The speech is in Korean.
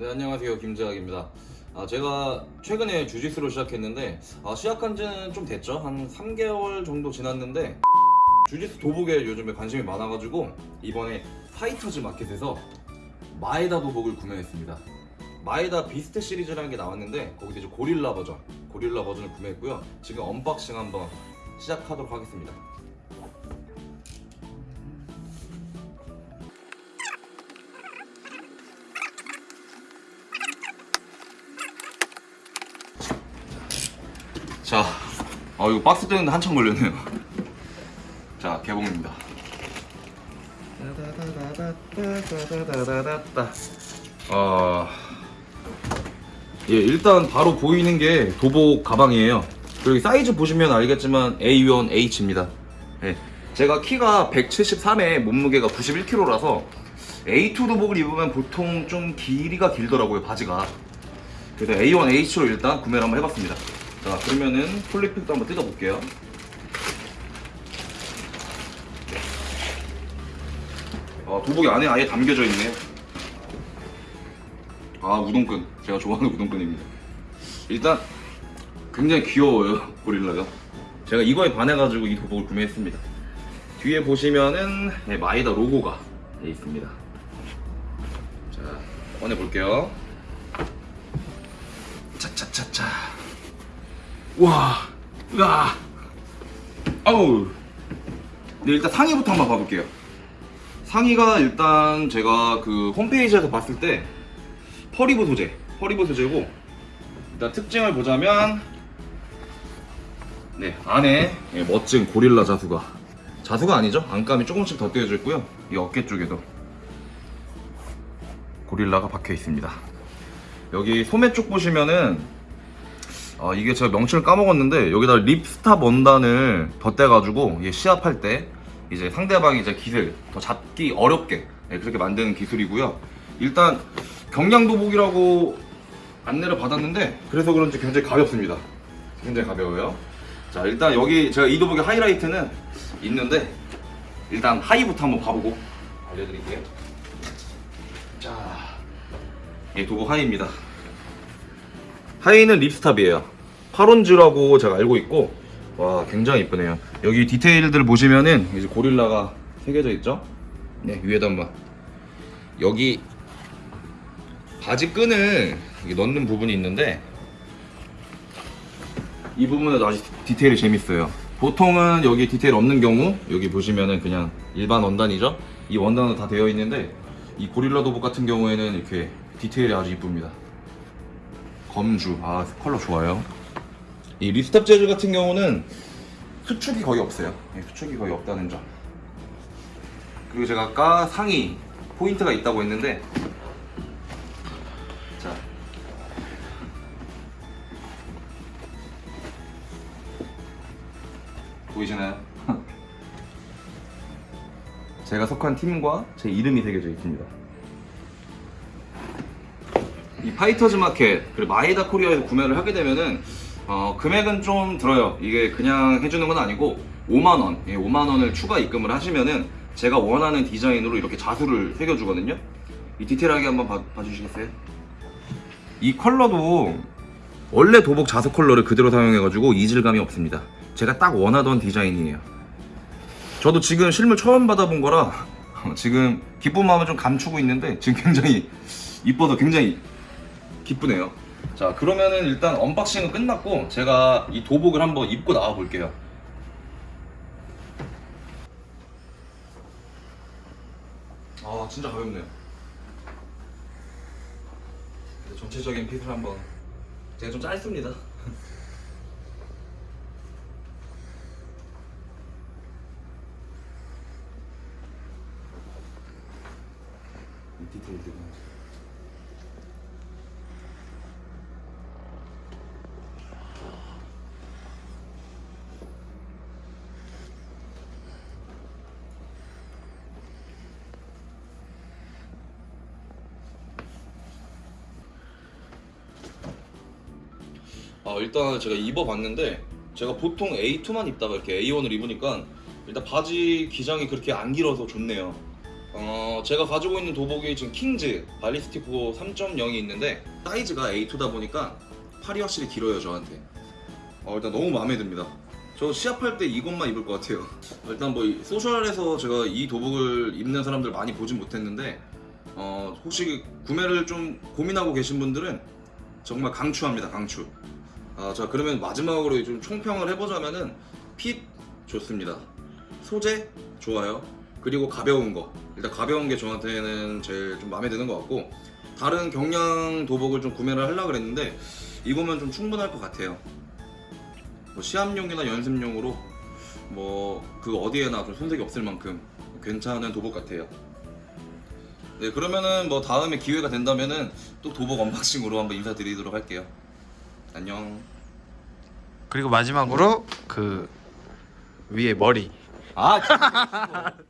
네 안녕하세요. 김재학입니다. 아, 제가 최근에 주짓수를 시작했는데 아, 시작한 지는 좀 됐죠? 한 3개월 정도 지났는데 주짓수 도복에 요즘에 관심이 많아가지고 이번에 파이터즈 마켓에서 마에다 도복을 구매했습니다. 마에다 비스트 시리즈라는 게 나왔는데 거기서 이제 고릴라 버전 고릴라 버전을 구매했고요. 지금 unboxing 한번 시작하도록 하겠습니다 자, 어 이거 박스 떼는데 한참 걸렸네요. 자, 개봉입니다. 어, 예, 일단 바로 보이는 게 도복 가방이에요. 그리고 사이즈 보시면 알겠지만 A1H입니다. 예, 제가 키가 173에 몸무게가 91kg라서 A2 도복을 입으면 보통 좀 길이가 길더라고요, 바지가. 그래서 A1H로 일단 구매를 한번 해봤습니다. 자, 그러면은 폴리픽도 한번 뜯어볼게요. 아, 도복이 안에 아예 담겨져 있네요. 아, 우동끈. 제가 좋아하는 우동끈입니다. 일단 굉장히 귀여워요, 고릴라가. 제가 이거에 반해가지고 이 도복을 구매했습니다. 뒤에 보시면은 네, 마이다 로고가 돼 있습니다. 자, 꺼내 볼게요. 차차차차. 와, 으아, 아우. 네, 일단 상의부터 한번 봐볼게요. 상의가 일단 제가 그 홈페이지에서 봤을 때 pearl weave 소재, pearl weave 소재고 일단 특징을 보자면 네 안에 예, 멋진 고릴라 자수가 자수가 아니죠? 안감이 조금씩 더 떼어져 있고요. 이 어깨 쪽에도 고릴라가 박혀 있습니다. 여기 소매 쪽 보시면은 어, 이게 제가 명칭을 까먹었는데 여기다 립스탑 원단을 덧대가지고 시합할 때 이제 상대방이 이제 기술 더 잡기 어렵게 네, 그렇게 만드는 기술이고요. 일단 경량도복이라고 안내를 받았는데 그래서 그런지 굉장히 가볍습니다. 굉장히 가벼워요. 자 일단 여기 제가 이 도복의 하이라이트는 있는데 일단 하이부터 한번 봐보고 알려드릴게요. 자, 이 도복 하이입니다. 하이는 립스탑이에요. 파론즈라고 제가 알고 있고 와 굉장히 이쁘네요. 여기 디테일들 보시면은 이제 고릴라가 새겨져 있죠. 네 위에다 한번 여기 바지 끈을 넣는 부분이 있는데 이 부분에도 아주 디테일이 재밌어요. 보통은 여기 디테일 없는 경우 여기 보시면은 그냥 일반 원단이죠. 이 원단은 다 되어 있는데 이 고릴라 도복 같은 경우에는 이렇게 디테일이 아주 이쁩니다. 검주. 아 컬러 좋아요. 이 ripstop 재질 같은 경우는 수축이 거의 없어요. 예, 수축이 거의 없다는 점. 그리고 제가 아까 상의 포인트가 있다고 했는데 자. 보이시나요? 제가 속한 팀과 제 이름이 새겨져 있습니다 이 파이터즈 마켓 그리고 마에다 코리아에서 구매를 하게 되면은 어, 금액은 좀 들어요. 이게 그냥 해주는 건 아니고 5만 원, 예, 5만 원을 추가 입금을 하시면은 제가 원하는 디자인으로 이렇게 자수를 새겨주거든요. 이 디테일하게 한번 봐, 봐주시겠어요? 이 컬러도 원래 도복 자수 컬러를 그대로 사용해가지고 이질감이 없습니다. 제가 딱 원하던 디자인이에요. 저도 지금 실물 처음 받아본 거라 지금 기쁜 마음을 좀 감추고 있는데 지금 굉장히 이뻐서 굉장히 기쁘네요. 자 그러면은 일단 unboxing은 끝났고 제가 이 도복을 한번 입고 나와 볼게요. 아 진짜 가볍네요. 네, 전체적인 핏을 한번 제가 좀 짧습니다. 이 디테일들은 아 일단 제가 입어봤는데 제가 보통 A2만 입다가 이렇게 A1을 입으니까 일단 바지 기장이 그렇게 안 길어서 좋네요. 어, 제가 가지고 있는 도복이 지금 킹즈 발리스티코 3.0이 있는데 사이즈가 A2다 보니까 팔이 확실히 길어요 저한테. 어, 일단 너무 마음에 듭니다. 저 시합할 때 이것만 입을 것 같아요. 일단 뭐 이- social에서 제가 이 도복을 입는 사람들 많이 보진 못했는데 어, 혹시 구매를 좀 고민하고 계신 분들은 정말 강추합니다 강추 아, 자 그러면 마지막으로 좀 총평을 해보자면은 핏 좋습니다. 소재 좋아요. 그리고 가벼운 거. 일단 가벼운 게 저한테는 제일 좀 마음에 드는 것 같고 다른 경량 도복을 좀 구매를 하려고 그랬는데 이거면 좀 충분할 것 같아요. 뭐 시합용이나 연습용으로 뭐 그 어디에나 좀 손색이 없을 만큼 괜찮은 도복 같아요. 네 그러면은 뭐 다음에 기회가 된다면은 또 도복 언박싱으로 한번 인사드리도록 할게요 안녕. 그리고 마지막으로 그 위에 머리. 아